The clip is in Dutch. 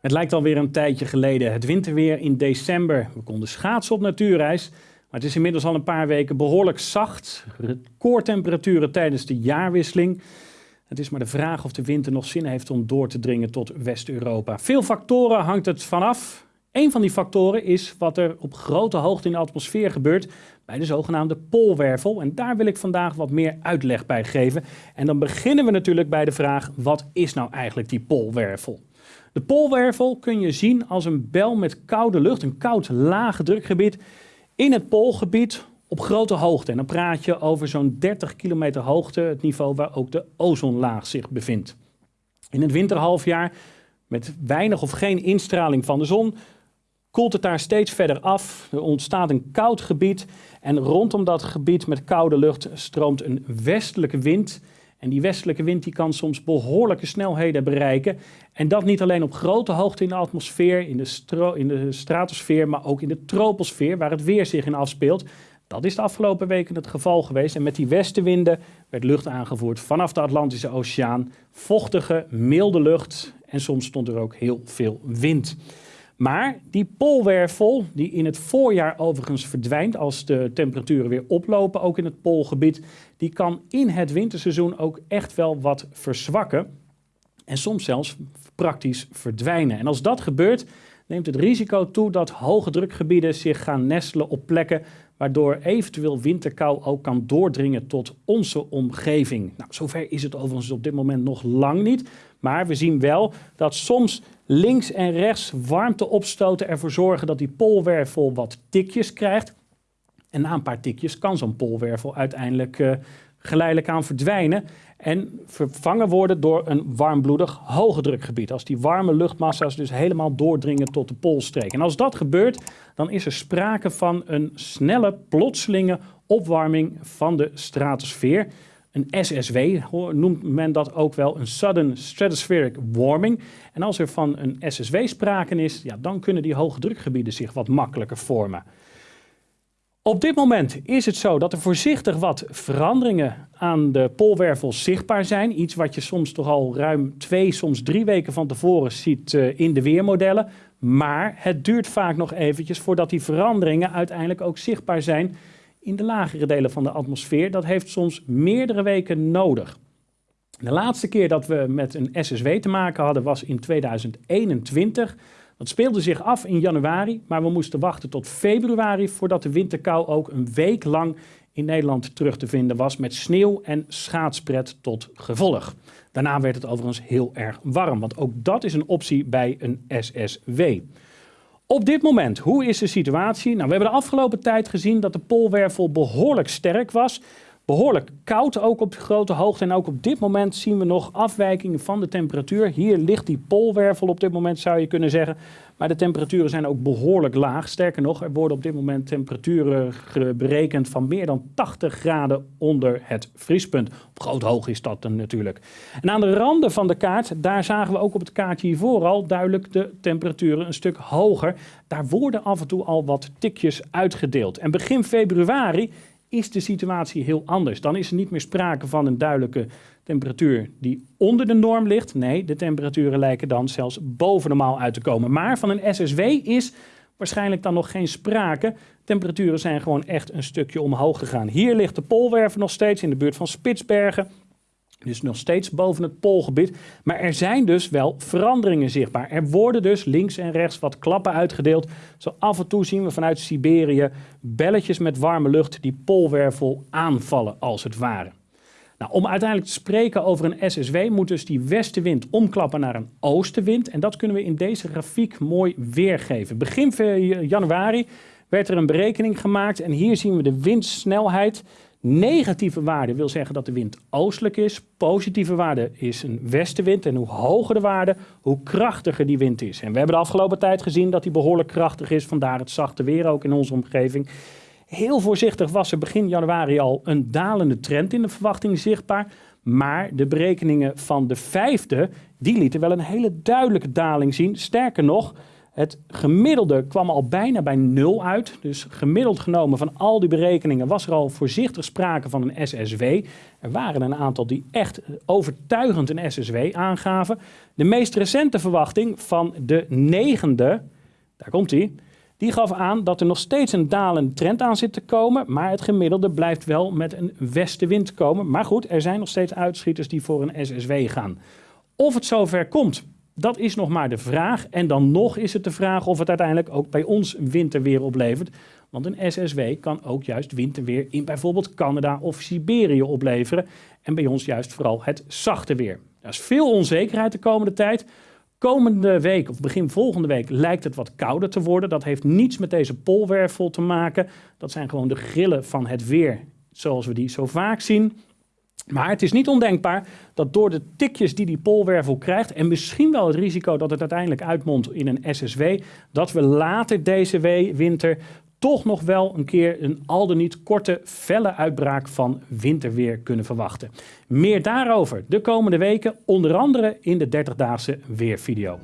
Het lijkt alweer een tijdje geleden. Het winterweer in december. We konden schaatsen op natuurreis. Maar het is inmiddels al een paar weken behoorlijk zacht. Recordtemperaturen tijdens de jaarwisseling. Het is maar de vraag of de winter nog zin heeft om door te dringen tot West-Europa. Veel factoren hangt het vanaf. Een van die factoren is wat er op grote hoogte in de atmosfeer gebeurt bij de zogenaamde poolwervel. En daar wil ik vandaag wat meer uitleg bij geven. En dan beginnen we natuurlijk bij de vraag, wat is nou eigenlijk die poolwervel? De poolwervel kun je zien als een bel met koude lucht, een koud lage drukgebied in het poolgebied op grote hoogte. En dan praat je over zo'n 30 kilometer hoogte, het niveau waar ook de ozonlaag zich bevindt. In het winterhalfjaar, met weinig of geen instraling van de zon, koelt het daar steeds verder af. Er ontstaat een koud gebied en rondom dat gebied met koude lucht stroomt een westelijke wind en die westelijke wind die kan soms behoorlijke snelheden bereiken. En dat niet alleen op grote hoogte in de atmosfeer, in de, in de stratosfeer, maar ook in de troposfeer, waar het weer zich in afspeelt. Dat is de afgelopen weken het geval geweest. En met die westenwinden werd lucht aangevoerd vanaf de Atlantische Oceaan. Vochtige, milde lucht en soms stond er ook heel veel wind. Maar die poolwervel, die in het voorjaar overigens verdwijnt als de temperaturen weer oplopen, ook in het poolgebied, die kan in het winterseizoen ook echt wel wat verzwakken. En soms zelfs praktisch verdwijnen. En als dat gebeurt, neemt het risico toe dat hoge drukgebieden zich gaan nestelen op plekken waardoor eventueel winterkou ook kan doordringen tot onze omgeving. Nou, zover is het overigens op dit moment nog lang niet. Maar we zien wel dat soms links en rechts warmteopstoten ervoor zorgen dat die poolwervel wat tikjes krijgt. En na een paar tikjes kan zo'n poolwervel uiteindelijk uh, geleidelijk aan verdwijnen en vervangen worden door een warmbloedig hoge drukgebied. Als die warme luchtmassa's dus helemaal doordringen tot de poolstreek. En als dat gebeurt, dan is er sprake van een snelle, plotselinge opwarming van de stratosfeer. Een SSW noemt men dat ook wel, een Sudden Stratospheric Warming. En als er van een SSW sprake is, ja, dan kunnen die hoge drukgebieden zich wat makkelijker vormen. Op dit moment is het zo dat er voorzichtig wat veranderingen aan de poolwervel zichtbaar zijn. Iets wat je soms toch al ruim twee, soms drie weken van tevoren ziet uh, in de weermodellen. Maar het duurt vaak nog eventjes voordat die veranderingen uiteindelijk ook zichtbaar zijn in de lagere delen van de atmosfeer. Dat heeft soms meerdere weken nodig. De laatste keer dat we met een SSW te maken hadden was in 2021. Dat speelde zich af in januari, maar we moesten wachten tot februari voordat de winterkou ook een week lang in Nederland terug te vinden was met sneeuw en schaatspret tot gevolg. Daarna werd het overigens heel erg warm, want ook dat is een optie bij een SSW. Op dit moment, hoe is de situatie? Nou, we hebben de afgelopen tijd gezien dat de poolwervel behoorlijk sterk was. Behoorlijk koud ook op grote hoogte. En ook op dit moment zien we nog afwijkingen van de temperatuur. Hier ligt die poolwervel op dit moment, zou je kunnen zeggen. Maar de temperaturen zijn ook behoorlijk laag. Sterker nog, er worden op dit moment temperaturen berekend van meer dan 80 graden onder het vriespunt. Op groot hoog is dat dan natuurlijk. En aan de randen van de kaart, daar zagen we ook op het kaartje hiervoor al duidelijk de temperaturen een stuk hoger. Daar worden af en toe al wat tikjes uitgedeeld. En begin februari is de situatie heel anders. Dan is er niet meer sprake van een duidelijke temperatuur die onder de norm ligt. Nee, de temperaturen lijken dan zelfs boven normaal uit te komen. Maar van een SSW is waarschijnlijk dan nog geen sprake. Temperaturen zijn gewoon echt een stukje omhoog gegaan. Hier ligt de poolwerven nog steeds in de buurt van Spitsbergen. Dus nog steeds boven het poolgebied. Maar er zijn dus wel veranderingen zichtbaar. Er worden dus links en rechts wat klappen uitgedeeld. Zo af en toe zien we vanuit Siberië belletjes met warme lucht die poolwervel aanvallen als het ware. Nou, om uiteindelijk te spreken over een SSW moet dus die westenwind omklappen naar een oostenwind. En dat kunnen we in deze grafiek mooi weergeven. Begin januari werd er een berekening gemaakt en hier zien we de windsnelheid Negatieve waarde wil zeggen dat de wind oostelijk is. Positieve waarde is een westenwind. En hoe hoger de waarde, hoe krachtiger die wind is. En we hebben de afgelopen tijd gezien dat die behoorlijk krachtig is. Vandaar het zachte weer ook in onze omgeving. Heel voorzichtig was er begin januari al een dalende trend in de verwachting zichtbaar. Maar de berekeningen van de vijfde, die lieten wel een hele duidelijke daling zien. Sterker nog, Het gemiddelde kwam al bijna bij nul uit. Dus gemiddeld genomen van al die berekeningen was er al voorzichtig sprake van een SSW. Er waren een aantal die echt overtuigend een SSW aangaven. De meest recente verwachting van de negende, daar komt hij, die gaf aan dat er nog steeds een dalende trend aan zit te komen, maar het gemiddelde blijft wel met een westenwind komen. Maar goed, er zijn nog steeds uitschieters die voor een SSW gaan. Of het zover komt, dat is nog maar de vraag. En dan nog is het de vraag of het uiteindelijk ook bij ons winterweer oplevert. Want een SSW kan ook juist winterweer in bijvoorbeeld Canada of Siberië opleveren. En bij ons juist vooral het zachte weer. Er is veel onzekerheid de komende tijd. Komende week of begin volgende week lijkt het wat kouder te worden. Dat heeft niets met deze polwervel te maken. Dat zijn gewoon de grillen van het weer zoals we die zo vaak zien. Maar het is niet ondenkbaar dat door de tikjes die die polwervel krijgt en misschien wel het risico dat het uiteindelijk uitmondt in een SSW, dat we later deze winter toch nog wel een keer een al dan niet korte, felle uitbraak van winterweer kunnen verwachten. Meer daarover de komende weken, onder andere in de 30-daagse weervideo.